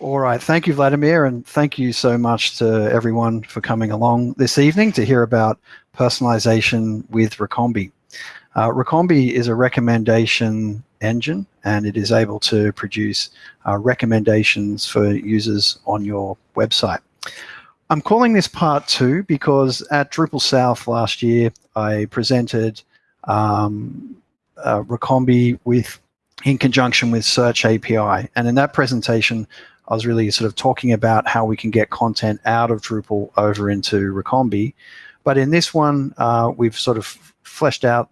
All right. Thank you, Vladimir. And thank you so much to everyone for coming along this evening to hear about personalization with Recombee. Uh, Recombee is a recommendation engine and it is able to produce uh, recommendations for users on your website. I'm calling this part two because at Drupal South last year, I presented um, uh, Recombee with in conjunction with Search API. And in that presentation, I was really sort of talking about how we can get content out of Drupal over into Recombee. But in this one, uh, we've sort of fleshed out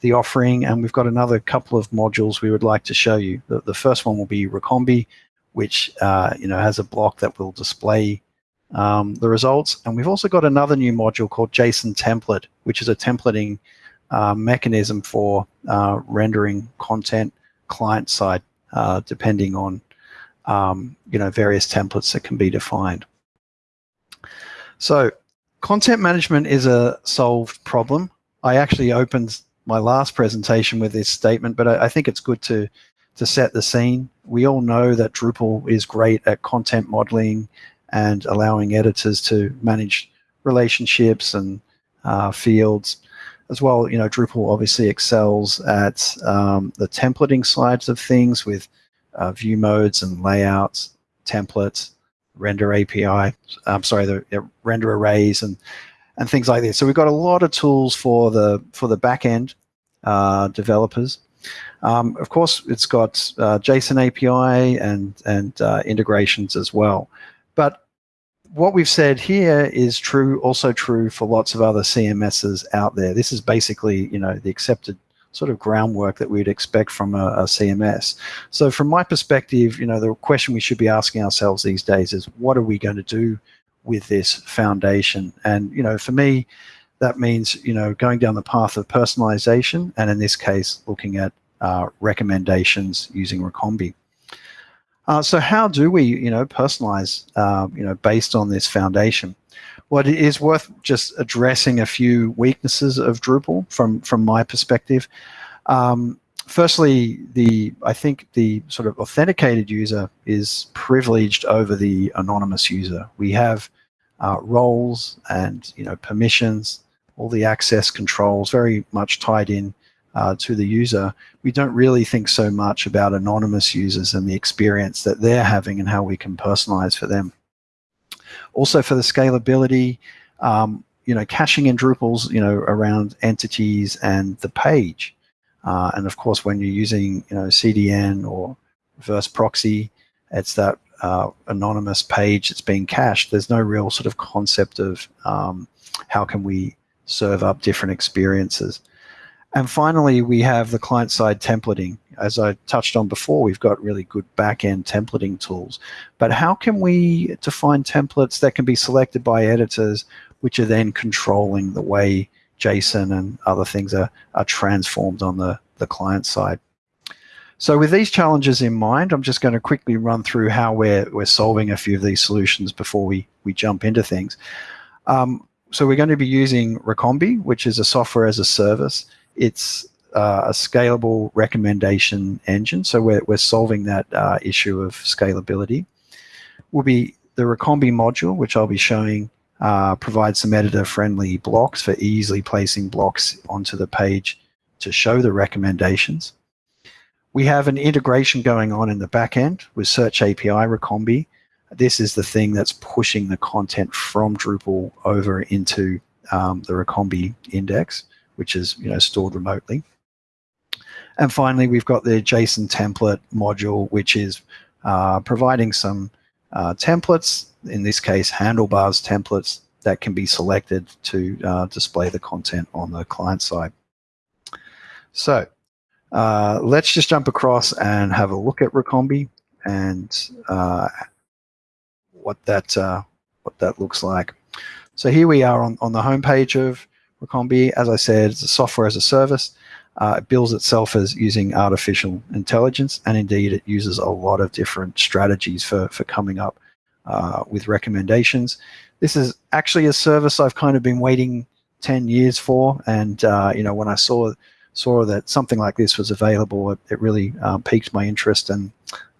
the offering and we've got another couple of modules we would like to show you. The, the first one will be Recombee, which uh, you know has a block that will display um, the results. And we've also got another new module called JSON template, which is a templating uh, mechanism for uh, rendering content client side, uh, depending on um, you know various templates that can be defined. So content management is a solved problem. I actually opened my last presentation with this statement, but I, I think it's good to to set the scene. We all know that Drupal is great at content modeling and allowing editors to manage relationships and uh, fields as well. You know, Drupal obviously excels at um, the templating sides of things with uh, view modes and layouts, templates, render API. I'm sorry, the render arrays and and things like this. So we've got a lot of tools for the for the backend uh, developers. Um, of course, it's got uh, JSON API and and uh, integrations as well. But what we've said here is true, also true for lots of other CMSs out there. This is basically, you know, the accepted sort of groundwork that we'd expect from a, a, CMS. So from my perspective, you know, the question we should be asking ourselves these days is what are we going to do with this foundation? And, you know, for me, that means, you know, going down the path of personalization and in this case, looking at uh, recommendations using Recombee. Uh, so how do we, you know, personalize, uh, you know, based on this foundation? Well, it is worth just addressing a few weaknesses of Drupal from from my perspective. Um, firstly, the I think the sort of authenticated user is privileged over the anonymous user. We have uh, roles and you know permissions, all the access controls very much tied in uh, to the user, we don't really think so much about anonymous users and the experience that they're having and how we can personalize for them. Also for the scalability, um, you know, caching in Drupals, you know, around entities and the page. Uh, and of course, when you're using, you know, CDN or reverse proxy, it's that uh, anonymous page that's being cached. There's no real sort of concept of um, how can we serve up different experiences. And finally, we have the client-side templating. As I touched on before, we've got really good back-end templating tools. But how can we define templates that can be selected by editors, which are then controlling the way JSON and other things are, are transformed on the, the client side? So with these challenges in mind, I'm just going to quickly run through how we're, we're solving a few of these solutions before we, we jump into things. Um, so we're going to be using Recombee, which is a software as a service. It's uh, a scalable recommendation engine. So we're, we're solving that uh, issue of scalability. Will be the Recombee module, which I'll be showing, uh, provides some editor-friendly blocks for easily placing blocks onto the page to show the recommendations. We have an integration going on in the back end with Search API Recombee. This is the thing that's pushing the content from Drupal over into um, the Recombee index which is you know stored remotely. And finally, we've got the JSON template module, which is uh, providing some uh, templates, in this case, handlebars templates that can be selected to uh, display the content on the client side. So uh, let's just jump across and have a look at Recombee and uh, what that uh, what that looks like. So here we are on, on the homepage of Recombee, as I said, it's a software as a service. Uh, it bills itself as using artificial intelligence, and indeed it uses a lot of different strategies for, for coming up uh, with recommendations. This is actually a service I've kind of been waiting 10 years for, and uh, you know when I saw saw that something like this was available, it, it really um, piqued my interest, and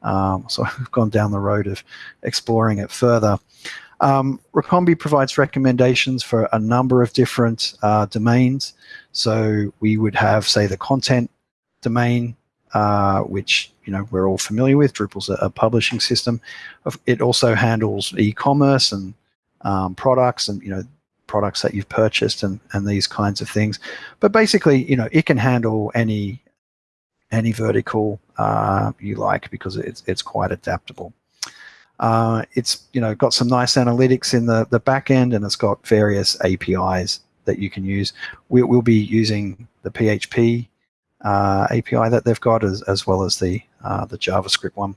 Um, so I've gone down the road of exploring it further. Um, Recombee provides recommendations for a number of different uh, domains. So we would have, say, the content domain, uh, which you know we're all familiar with. Drupal's a, a publishing system. It also handles e-commerce and um, products, and you know products that you've purchased and and these kinds of things. But basically, you know, it can handle any any vertical uh, you like because it's it's quite adaptable. Uh, it's you know got some nice analytics in the the back end, and it's got various APIs that you can use. We, will be using the PHP uh, API that they've got, as as well as the uh, the JavaScript one.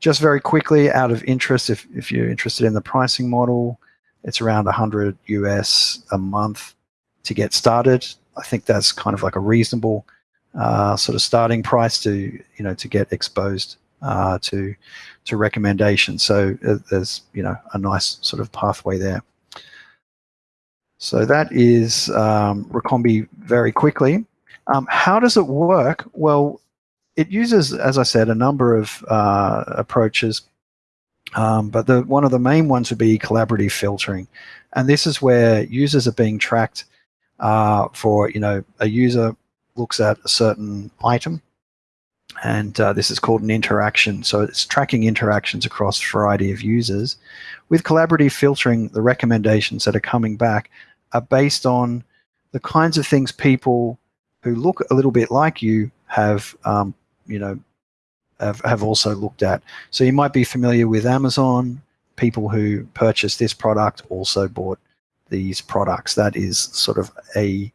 Just very quickly, out of interest, if if you're interested in the pricing model, it's around 100 US a month to get started. I think that's kind of like a reasonable uh, sort of starting price to you know to get exposed uh, to to recommendations. So uh, there's you know a nice sort of pathway there. So that is um, Recombee very quickly. Um, how does it work? Well, it uses, as I said, a number of uh, approaches, um, but the one of the main ones would be collaborative filtering, and this is where users are being tracked uh, for you know a user looks at a certain item and uh, this is called an interaction. So it's tracking interactions across a variety of users. With collaborative filtering, the recommendations that are coming back are based on the kinds of things people who look a little bit like you have, um, you know, have, have also looked at. So you might be familiar with Amazon. People who purchased this product also bought these products. That is sort of a,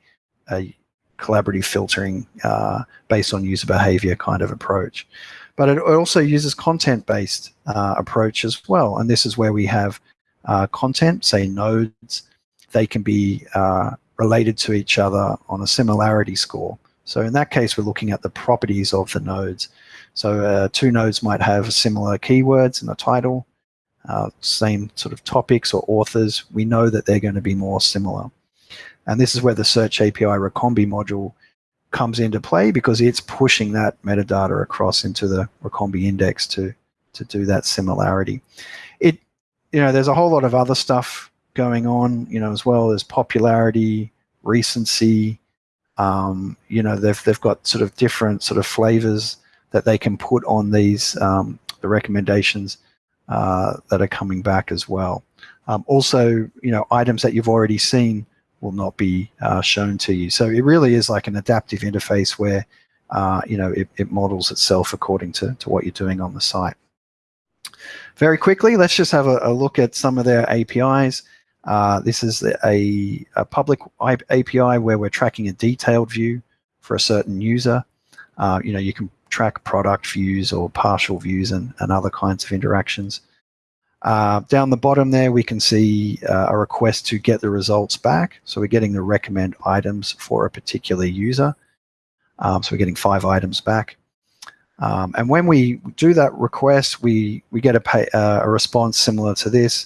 a collaborative filtering uh, based on user behavior kind of approach. But it also uses content-based uh, approach as well. And this is where we have uh, content, say nodes, they can be uh, related to each other on a similarity score. So in that case, we're looking at the properties of the nodes. So uh, two nodes might have similar keywords in the title, uh, same sort of topics or authors. We know that they're going to be more similar. And this is where the Search API Recombee module comes into play because it's pushing that metadata across into the Recombee index to, to do that similarity. It, you know, there's a whole lot of other stuff going on, you know, as well as popularity, recency. Um, you know, they've they've got sort of different sort of flavors that they can put on these um, the recommendations uh, that are coming back as well. Um, also, you know, items that you've already seen will not be uh, shown to you. So it really is like an adaptive interface where uh, you know it, it, models itself according to, to what you're doing on the site. Very quickly, let's just have a, a look at some of their APIs. Uh, this is a, a, public API where we're tracking a detailed view for a certain user. Uh, you know, you can track product views or partial views and, and other kinds of interactions. Uh, down the bottom there, we can see uh, a request to get the results back. So we're getting the recommend items for a particular user. Um, so we're getting five items back. Um, and when we do that request, we, we get a, pay, uh, a response similar to this.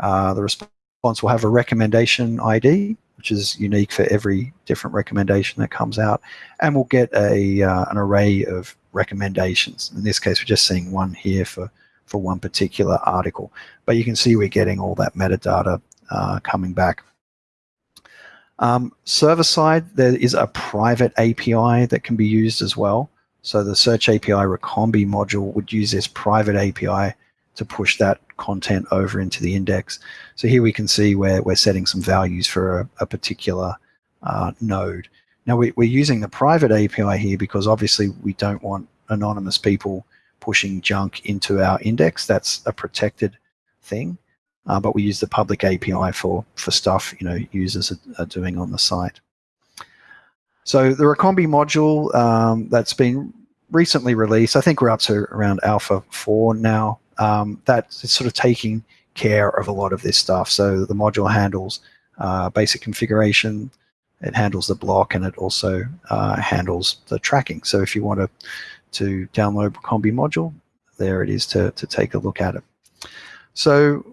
Uh, the response will have a recommendation ID, which is unique for every different recommendation that comes out. And we'll get a, uh, an array of recommendations. In this case, we're just seeing one here for for one particular article. But you can see we're getting all that metadata uh, coming back. Um, server side, there is a private API that can be used as well. So the Search API Recombee module would use this private API to push that content over into the index. So here we can see where we're setting some values for a, a particular uh, node. Now we, are using the private API here because obviously we don't want anonymous people pushing junk into our index. That's a protected thing. Uh, but we use the public API for, for stuff you know users are, are doing on the site. So the Recombee module um, that's been recently released, I think we're up to around Alpha 4 now, um, that's sort of taking care of a lot of this stuff. So the module handles uh, basic configuration, it handles the block, and it also uh, handles the tracking. So if you want to to download Recombee module, there it is to, to take a look at it. So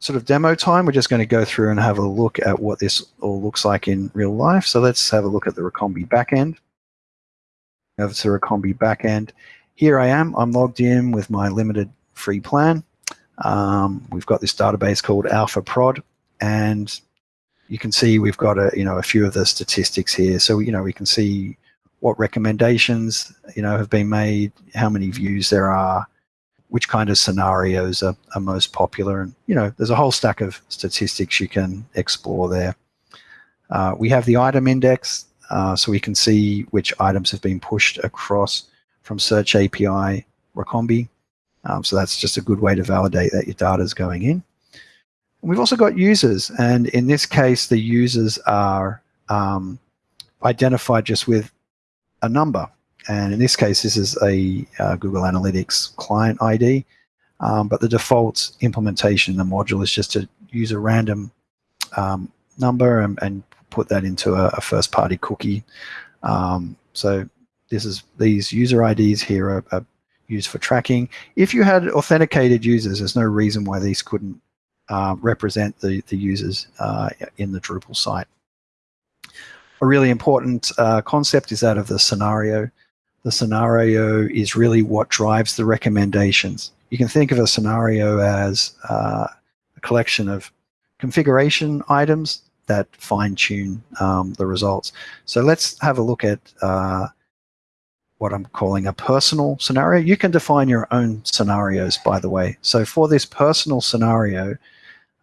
sort of demo time, we're just going to go through and have a look at what this all looks like in real life. So let's have a look at the Recombee backend. Over to Recombee backend. here I am, I'm logged in with my limited free plan. Um, we've got this database called Alpha Prod, and you can see we've got a you know a few of the statistics here. So you know we can see what recommendations you know have been made, how many views there are, which kind of scenarios are, are most popular, and you know there's a whole stack of statistics you can explore there. Uh, we have the item index, uh, so we can see which items have been pushed across from Search API Recombee. Um, so that's just a good way to validate that your data is going in. And we've also got users, and in this case, the users are um, identified just with a number. And in this case, this is a uh, Google Analytics client ID, um, but the default implementation the module is just to use a random um, number and, and, put that into a, a first-party cookie. Um, so this is these user IDs here are, are used for tracking. If you had authenticated users, there's no reason why these couldn't uh, represent the, the users uh, in the Drupal site. A really important uh, concept is that of the scenario. The scenario is really what drives the recommendations. You can think of a scenario as uh, a collection of configuration items that fine-tune um, the results. So let's have a look at uh, what I'm calling a personal scenario. You can define your own scenarios, by the way. So for this personal scenario,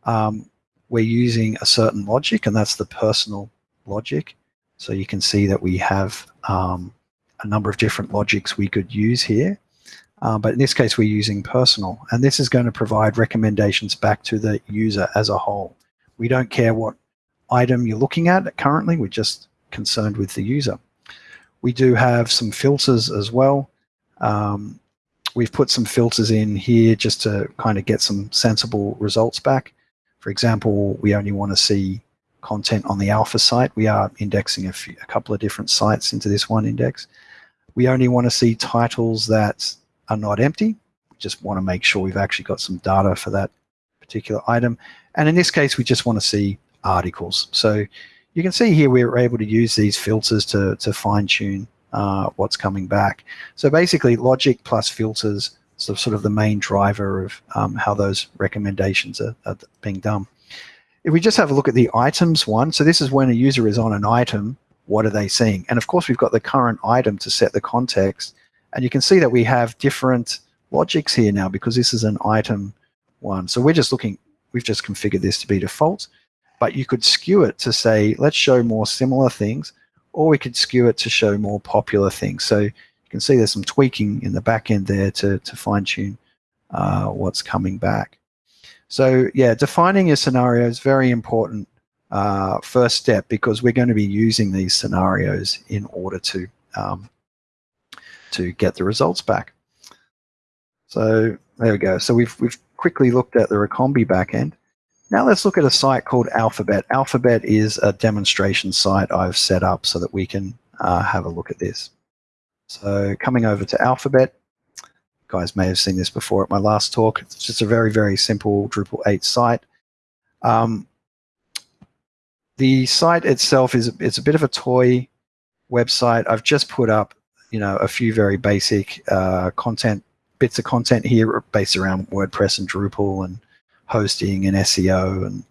um, we're using a certain logic, and that's the personal logic. So you can see that we have um, a number of different logics we could use here. Uh, but in this case, we're using personal. And this is going to provide recommendations back to the user as a whole. We don't care what item you're looking at currently. We're just concerned with the user. We do have some filters as well. Um, we've put some filters in here just to kind of get some sensible results back. For example, we only want to see content on the alpha site. We are indexing a, few, a couple of different sites into this one index. We only want to see titles that are not empty. We just want to make sure we've actually got some data for that particular item. And in this case, we just want to see articles. So you can see here we're able to use these filters to, to fine tune uh, what's coming back. So basically logic plus filters sort of the main driver of um, how those recommendations are, are, being done. If we just have a look at the items one, so this is when a user is on an item, what are they seeing? And of course, we've got the current item to set the context. And you can see that we have different logics here now because this is an item one. So we're just looking, we've just configured this to be default but you could skew it to say, let's show more similar things, or we could skew it to show more popular things. So you can see there's some tweaking in the back end there to, to fine tune uh, what's coming back. So yeah, defining your scenario is very important uh, first step because we're going to be using these scenarios in order to um, to get the results back. So there we go. So we've we've quickly looked at the Recombee backend. Now let's look at a site called Alphabet. Alphabet is a demonstration site I've set up so that we can uh, have a look at this. So coming over to Alphabet, guys may have seen this before at my last talk. It's just a very, very simple Drupal 8 site. Um, the site itself is it's a bit of a toy website. I've just put up, you know, a few very basic uh, content bits of content here based around WordPress and Drupal and hosting and SEO and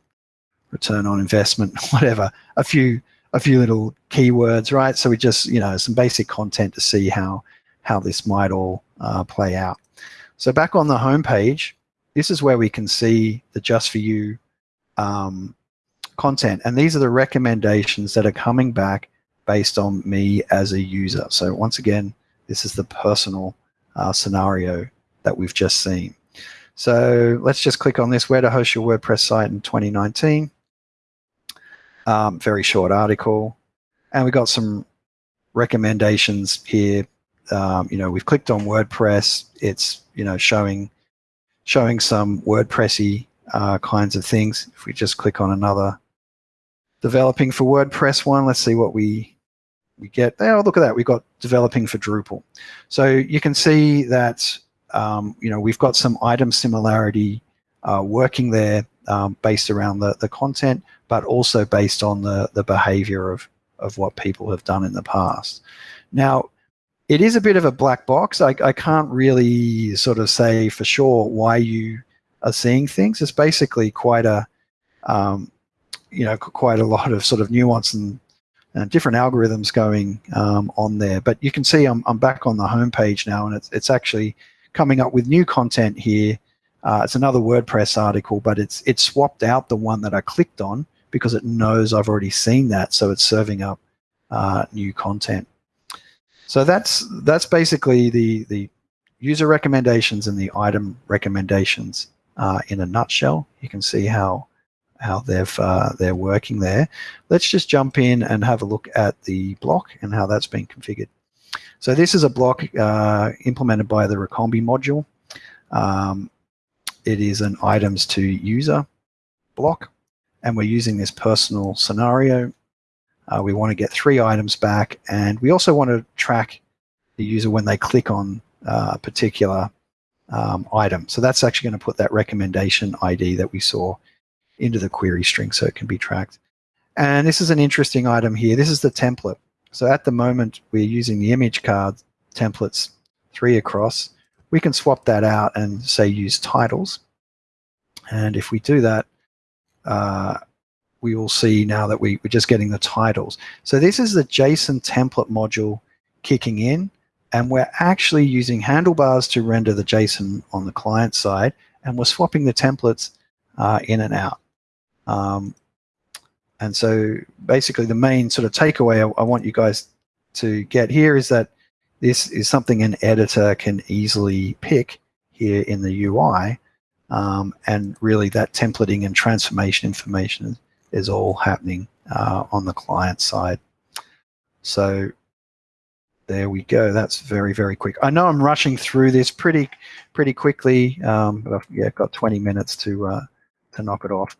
return on investment, whatever, a few a few little keywords, right? So we just, you know, some basic content to see how how this might all uh, play out. So back on the home page, this is where we can see the Just For You um, content. And these are the recommendations that are coming back based on me as a user. So once again, this is the personal uh, scenario that we've just seen. So let's just click on this, where to host your WordPress site in 2019. Um, very short article. And we got some recommendations here. Um, you know, we've clicked on WordPress. It's, you know, showing showing some WordPressy uh, kinds of things. If we just click on another developing for WordPress one, let's see what we we get. Oh, look at that. We've got developing for Drupal. So you can see that um, you know, we've got some item similarity uh, working there um, based around the, the content, but also based on the, the behavior of, of what people have done in the past. Now, it is a bit of a black box. I, I can't really sort of say for sure why you are seeing things. It's basically quite a, um, you know, quite a lot of sort of nuance and, different algorithms going um, on there. But you can see I'm, I'm back on the home page now, and it's, it's actually coming up with new content here. Uh, it's another WordPress article, but it's it's swapped out the one that I clicked on because it knows I've already seen that, so it's serving up uh, new content. So that's that's basically the the user recommendations and the item recommendations uh, in a nutshell. You can see how how they've uh, they're working there. Let's just jump in and have a look at the block and how that's been configured. So this is a block uh, implemented by the Recombee module. Um, it is an items to user block, and we're using this personal scenario uh, we want to get three items back, and we also want to track the user when they click on uh, a particular um, item. So that's actually going to put that recommendation ID that we saw into the query string so it can be tracked. And this is an interesting item here. This is the template. So at the moment, we're using the image card templates three across. We can swap that out and say use titles. And if we do that, uh, we will see now that we, we're just getting the titles. So this is the JSON template module kicking in, and we're actually using handlebars to render the JSON on the client side, and we're swapping the templates uh, in and out. Um, and so basically the main sort of takeaway I, I want you guys to get here is that this is something an editor can easily pick here in the UI. Um, and really that templating and transformation information is all happening uh, on the client side. So there we go. That's very, very quick. I know I'm rushing through this pretty, pretty quickly, um, but I've yeah, got 20 minutes to uh, to knock it off.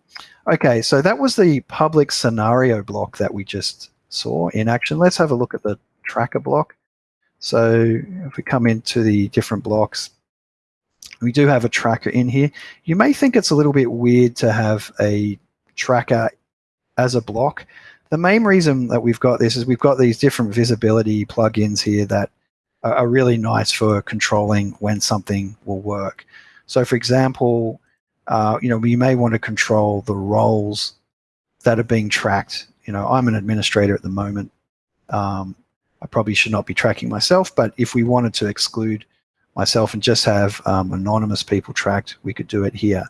Okay, so that was the public scenario block that we just saw in action. Let's have a look at the tracker block. So if we come into the different blocks, we do have a tracker in here. You may think it's a little bit weird to have a tracker as a block. The main reason that we've got this is we've got these different visibility plugins here that are really nice for controlling when something will work. So for example, uh, you know, we may want to control the roles that are being tracked. You know, I'm an administrator at the moment. Um, I probably should not be tracking myself, but if we wanted to exclude myself and just have um, anonymous people tracked, we could do it here.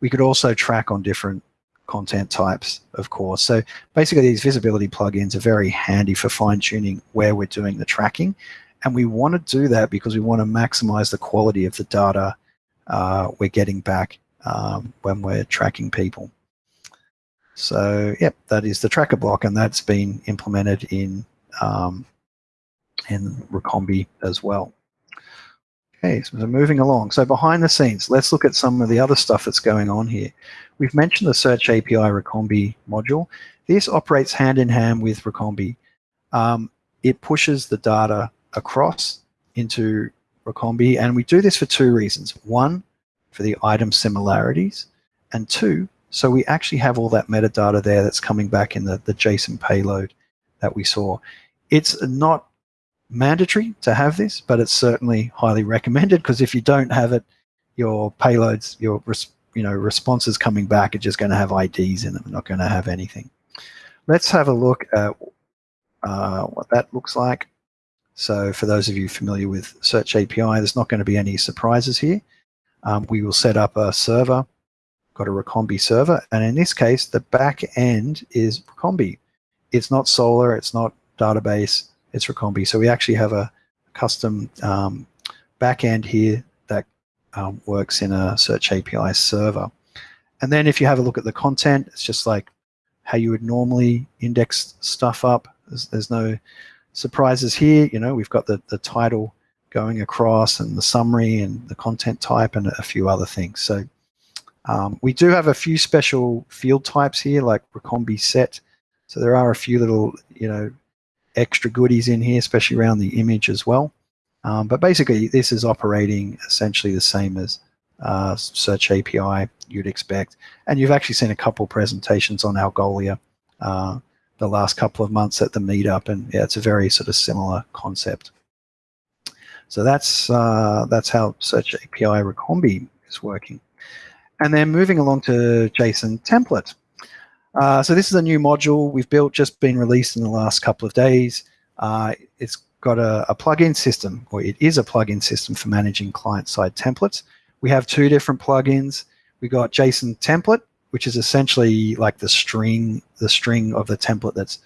We could also track on different content types, of course. So basically these visibility plugins are very handy for fine tuning where we're doing the tracking. And we want to do that because we want to maximize the quality of the data uh, we're getting back um, when we're tracking people. So yep, that is the tracker block and that's been implemented in, um, in Recombee as well. Okay, so moving along. So behind the scenes, let's look at some of the other stuff that's going on here. We've mentioned the Search API Recombee module. This operates hand in hand with Recombee. Um, it pushes the data across into Recombee, and we do this for two reasons. One, for the item similarities, and two, so we actually have all that metadata there that's coming back in the, the JSON payload that we saw. It's not mandatory to have this, but it's certainly highly recommended because if you don't have it, your payloads, your you know responses coming back are just going to have IDs in them, not going to have anything. Let's have a look at uh, what that looks like. So for those of you familiar with Search API, there's not going to be any surprises here. Um, we will set up a server, got a Recombee server, and in this case, the back end is Recombee. It's not Solr, it's not database, it's Recombee. So we actually have a custom um, backend here that um, works in a Search API server. And then if you have a look at the content, it's just like how you would normally index stuff up. There's, there's no surprises here. You know, we've got the, the title going across and the summary and the content type and a few other things. So um, we do have a few special field types here like Recombee set. So there are a few little, you know, extra goodies in here, especially around the image as well. Um, but basically, this is operating essentially the same as uh, Search API you'd expect. And you've actually seen a couple presentations on Algolia uh, the last couple of months at the meetup, and yeah, it's a very sort of similar concept. So that's uh, that's how Search API Recombee is working. And then moving along to JSON template. Uh, so this is a new module we've built, just been released in the last couple of days. Uh, it's got a, a plugin system, or it is a plugin system for managing client-side templates. We have two different plugins. We got JSON template, which is essentially like the string, the string of the template that's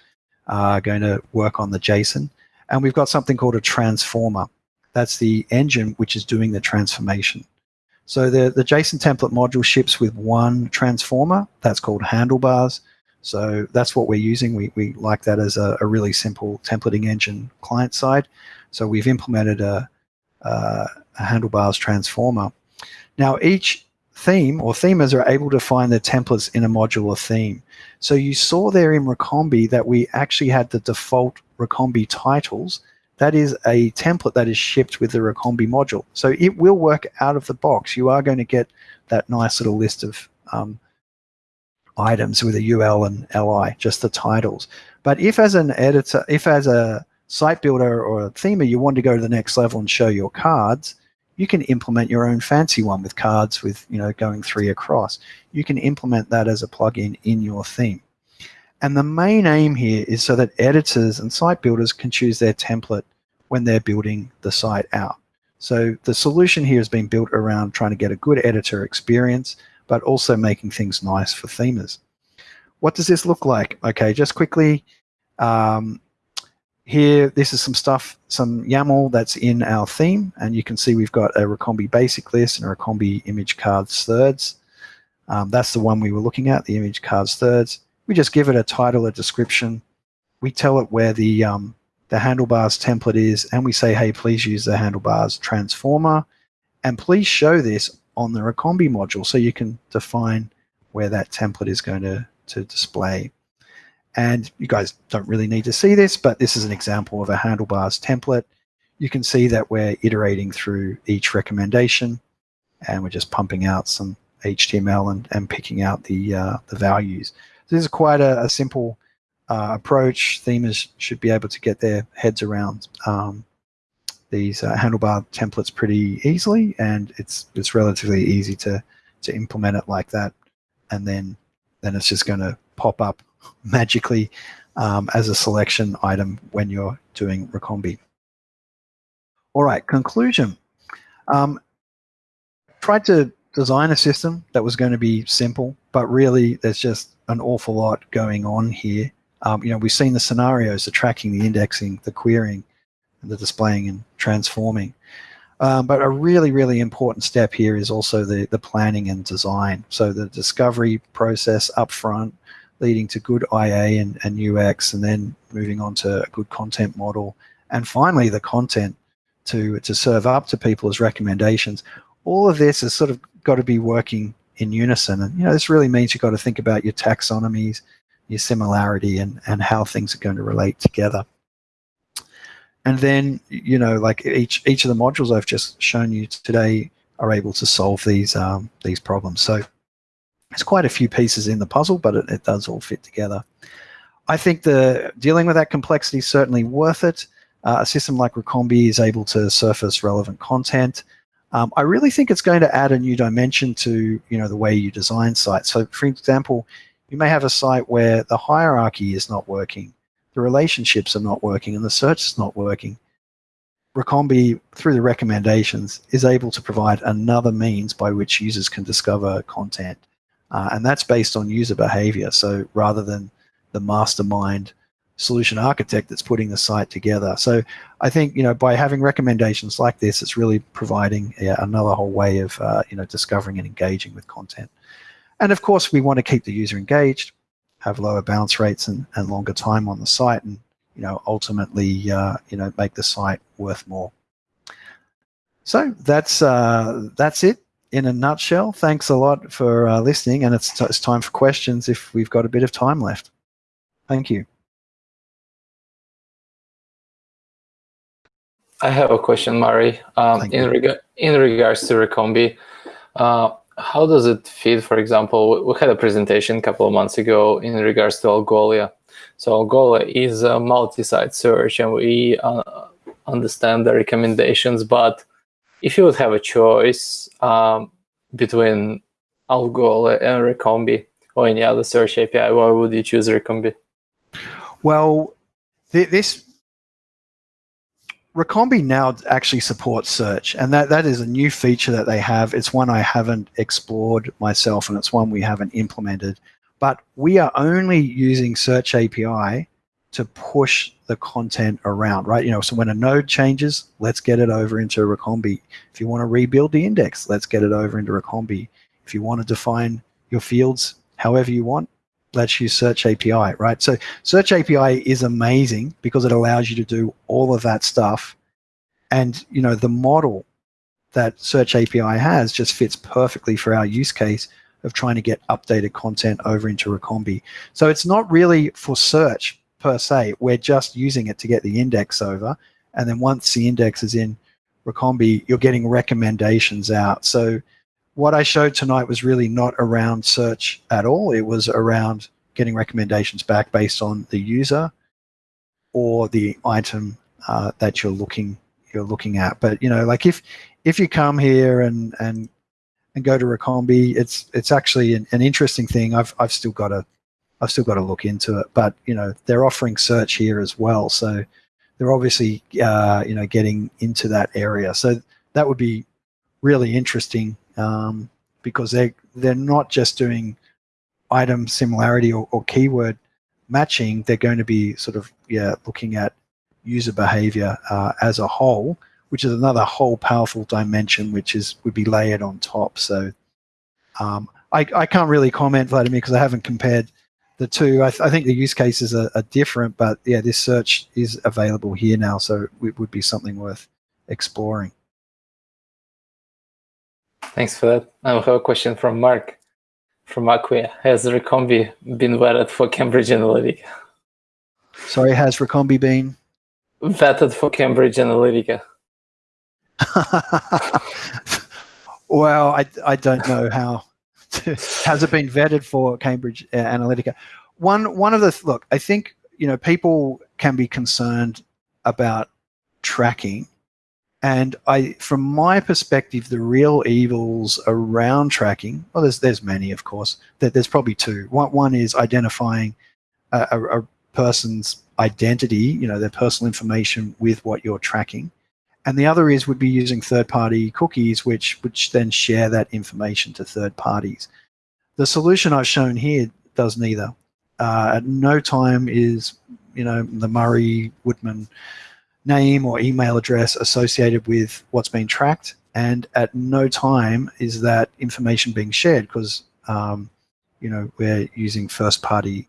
uh, going to work on the JSON. And we've got something called a transformer. That's the engine which is doing the transformation. So the, the JSON template module ships with one transformer. That's called handlebars. So that's what we're using. We, we like that as a, a really simple templating engine client side. So we've implemented a, a, a handlebars transformer. Now each theme or themers are able to find the templates in a module or theme. So you saw there in Recombee that we actually had the default Recombee titles that is a template that is shipped with the Recombee module. So it will work out of the box. You are going to get that nice little list of um, items with a UL and LI, just the titles. But if as an editor, if as a site builder or a themer, you want to go to the next level and show your cards, you can implement your own fancy one with cards with, you know, going three across. You can implement that as a plugin in your theme. And the main aim here is so that editors and site builders can choose their template when they're building the site out. So the solution here has been built around trying to get a good editor experience, but also making things nice for themers. What does this look like? Okay, just quickly, um, here, this is some stuff, some YAML that's in our theme, and you can see we've got a Recombee basic list and a Recombee image cards thirds. Um, that's the one we were looking at, the image cards thirds. We just give it a title, a description. We tell it where the um, the handlebars template is, and we say, hey, please use the handlebars transformer, and please show this on the Recombee module so you can define where that template is going to, to display. And you guys don't really need to see this, but this is an example of a handlebars template. You can see that we're iterating through each recommendation, and we're just pumping out some HTML and, and picking out the, uh, the values. This is quite a, a simple uh, approach. Themers should be able to get their heads around um, these uh, handlebar templates pretty easily, and it's it's relatively easy to to implement it like that. And then then it's just going to pop up magically um, as a selection item when you're doing Recombee. All right, conclusion. Um, tried to design a system that was going to be simple, but really there's just an awful lot going on here. Um, you know, we've seen the scenarios, the tracking, the indexing, the querying, the displaying and transforming. Um, but a really, really important step here is also the, the planning and design. So the discovery process up front, leading to good IA and, and UX, and then moving on to a good content model. And finally, the content to, to serve up to people as recommendations. All of this has sort of got to be working in unison. And, you know, this really means you've got to think about your taxonomies, your similarity, and, and how things are going to relate together. And then, you know, like each each of the modules I've just shown you today are able to solve these um, these problems. So it's quite a few pieces in the puzzle, but it, it does all fit together. I think the dealing with that complexity is certainly worth it. Uh, a system like Recombee is able to surface relevant content. Um, I really think it's going to add a new dimension to you know the way you design sites. So, for example, you may have a site where the hierarchy is not working, the relationships are not working, and the search is not working. Recombee, through the recommendations, is able to provide another means by which users can discover content. Uh, and that's based on user behavior. So rather than the mastermind solution architect that's putting the site together. So I think, you know, by having recommendations like this, it's really providing yeah, another whole way of, uh, you know, discovering and engaging with content. And of course, we want to keep the user engaged, have lower bounce rates and, and longer time on the site, and you know ultimately uh, you know make the site worth more. So that's uh, that's it in a nutshell. Thanks a lot for uh, listening, and it's, it's time for questions if we've got a bit of time left. Thank you. I have a question, Murray. Um, in, reg in regards to Recombee, uh, how does it fit? For example, we had a presentation a couple of months ago in regards to Algolia. So Algolia is a multi-site search, and we uh, understand the recommendations. But if you would have a choice um, between Algolia and Recombee or any other search API, why would you choose Recombee? Well, th- this Recombee now actually supports search, and that, that is a new feature that they have. It's one I haven't explored myself, and it's one we haven't implemented. But we are only using Search API to push the content around, right? You know, so when a node changes, let's get it over into Recombee. If you want to rebuild the index, let's get it over into Recombee. If you want to define your fields however you want, let's use Search API, right? So Search API is amazing because it allows you to do all of that stuff. And, you know, the model that Search API has just fits perfectly for our use case of trying to get updated content over into Recombee. So it's not really for search per se. We're just using it to get the index over. And then once the index is in Recombee, you're getting recommendations out. So what I showed tonight was really not around search at all. It was around getting recommendations back based on the user or the item uh, that you're looking you're looking at. But you know, like if if you come here and and and go to Recombee, it's it's actually an, an interesting thing. I've I've still got to I've still got to look into it. But you know, they're offering search here as well, so they're obviously uh, you know getting into that area. So that would be really interesting um, because they they're not just doing item similarity or, or, keyword matching. They're going to be sort of yeah looking at user behavior uh, as a whole, which is another whole powerful dimension, which is would be layered on top. So um, I, I can't really comment, Vladimir, because I haven't compared the two. I, th I think the use cases are, are, different, but yeah, this search is available here now, so it would be something worth exploring. Thanks for that. I have a question from Mark from Acquia. Has Recombee been vetted for Cambridge Analytica? Sorry, has Recombee been? Vetted for Cambridge Analytica. well, I, I don't know how. has it been vetted for Cambridge uh, Analytica? One one of the look, I think you know people can be concerned about tracking and I, from my perspective, the real evils around tracking, well, there's there's many, of course. That there's probably two. One one is identifying a, a, a person's identity, you know, their personal information with what you're tracking, and the other is would be using third-party cookies, which which then share that information to third parties. The solution I've shown here does neither. Uh, at no time is you know the Murray Woodman name or email address associated with what's being tracked. And at no time is that information being shared because, um, you know, we're using first party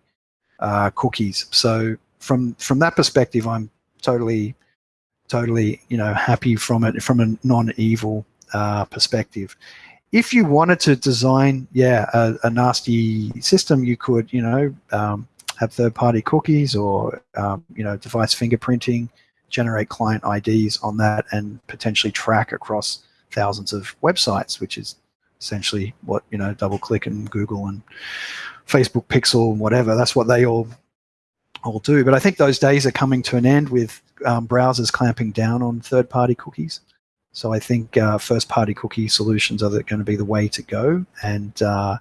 uh, cookies. So from, from that perspective, I'm totally, totally, you know, happy from it, from a non-evil uh, perspective. If you wanted to design, yeah, a, a nasty system, you could, you know, um, have third-party cookies or, um, you know, device fingerprinting, generate client IDs on that and potentially track across thousands of websites, which is essentially what, you know, DoubleClick and Google and Facebook Pixel and whatever, that's what they all all do. But I think those days are coming to an end with um, browsers clamping down on third-party cookies. So I think uh, first-party cookie solutions are going to be the way to go, and uh,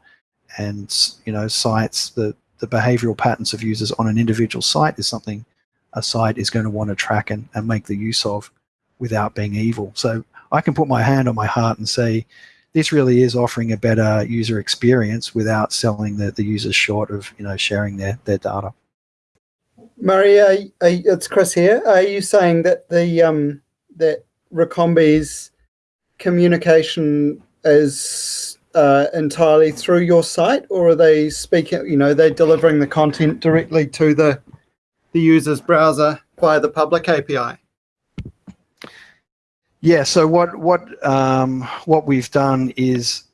and you know sites the the behavioral patterns of users on an individual site is something a site is going to want to track and, and make the use of without being evil. So I can put my hand on my heart and say, this really is offering a better user experience without selling the, the users short of you know sharing their, their data. Murray, it's Chris here. Are you saying that the um, that Recombee's communication is uh, entirely through your site, or are they speaking? You know, they're delivering the content directly to the the user's browser via the public API? Yeah, so what what um, what we've done is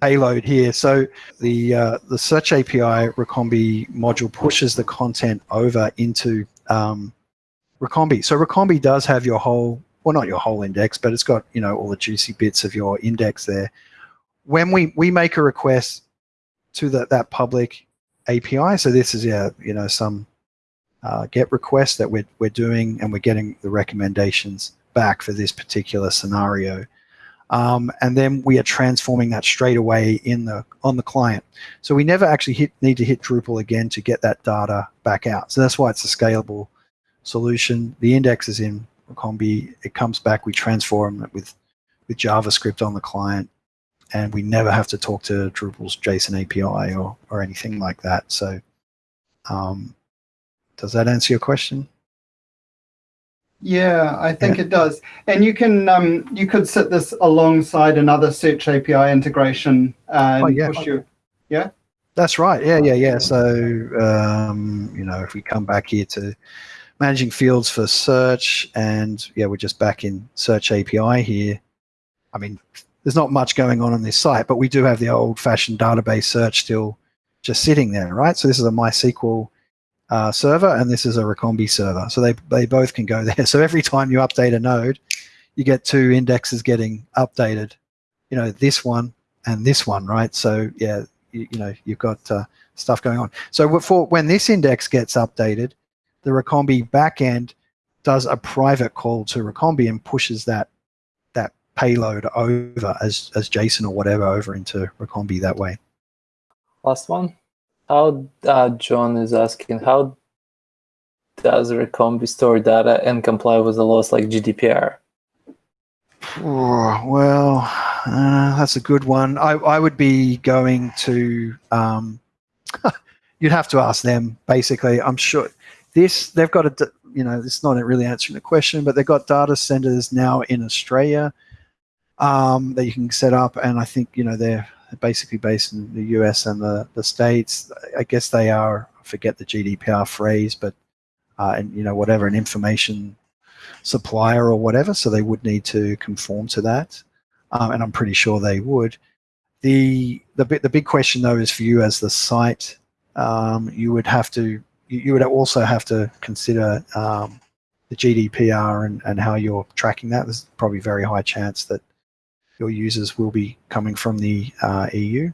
payload here. So the uh, the search API Recombee module pushes the content over into um, Recombee. So Recombee does have your whole, well, not your whole index, but it's got you know all the juicy bits of your index there. When we we make a request to that that public API, so this is yeah you know some uh, get requests that we're, we're doing and we're getting the recommendations back for this particular scenario. Um, and then we are transforming that straight away in the on the client. So we never actually hit, need to hit Drupal again to get that data back out. So that's why it's a scalable solution. The index is in Combi. It comes back. We transform it with with JavaScript on the client, and we never have to talk to Drupal's JSON API or or anything like that. So, um, does that answer your question? Yeah, I think yeah. it does. And you can um, you could set this alongside another Search API integration and oh, yeah. push you. Yeah. That's right. Yeah, yeah, yeah. So um, you know, if we come back here to managing fields for search, and yeah, we're just back in Search API here. I mean, there's not much going on on this site, but we do have the old-fashioned database search still just sitting there, right? So this is a MySQL uh, server and this is a Recombee server. So they, they both can go there. So every time you update a node, you get two indexes getting updated, you know, this one and this one, right? So yeah, you, you know, you've got uh, stuff going on. So for when this index gets updated, the Recombee backend does a private call to Recombee and pushes that that payload over as, as JSON or whatever over into Recombee that way. Last one. How uh, John is asking, how does Recombee store data and comply with the laws like GDPR? Well, uh, that's a good one. I, I would be going to, um, you'd have to ask them, basically. I'm sure this, they've got a, you know, it's not really answering the question, but they've got data centers now in Australia um, that you can set up. And I think, you know, they're basically based in the US and the, the States. I guess they are, I forget the GDPR phrase, but, uh, and you know, whatever, an information supplier or whatever. So they would need to conform to that. Um, and I'm pretty sure they would. The, the, the big question though is for you as the site, um, you would have to, you would also have to consider um, the GDPR and, and how you're tracking that. There's probably very high chance that your users will be coming from the uh, EU.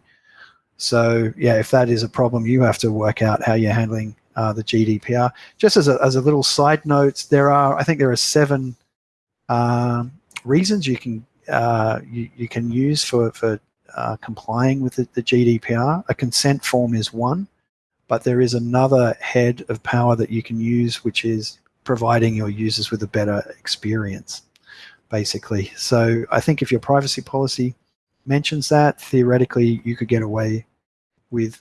So yeah, if that is a problem, you have to work out how you're handling uh, the GDPR. Just as a, as a little side note, there are I think there are seven um, reasons you can uh, you, you can use for for uh, complying with the, the GDPR. A consent form is one, but there is another head of power that you can use, which is providing your users with a better experience basically. So I think if your privacy policy mentions that, theoretically you could get away with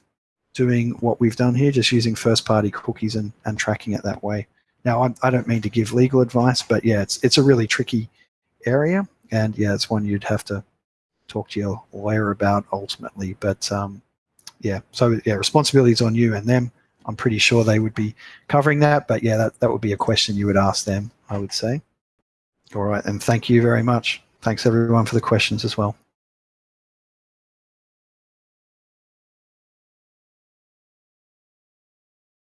doing what we've done here, just using first-party cookies and, and tracking it that way. Now, I, I don't mean to give legal advice, but yeah, it's it's a really tricky area, and yeah, it's one you'd have to talk to your lawyer about ultimately. But um, yeah, so yeah, responsibilities on you and them. I'm pretty sure they would be covering that, but yeah, that, that would be a question you would ask them, I would say. All right, and thank you very much. Thanks everyone for the questions as well.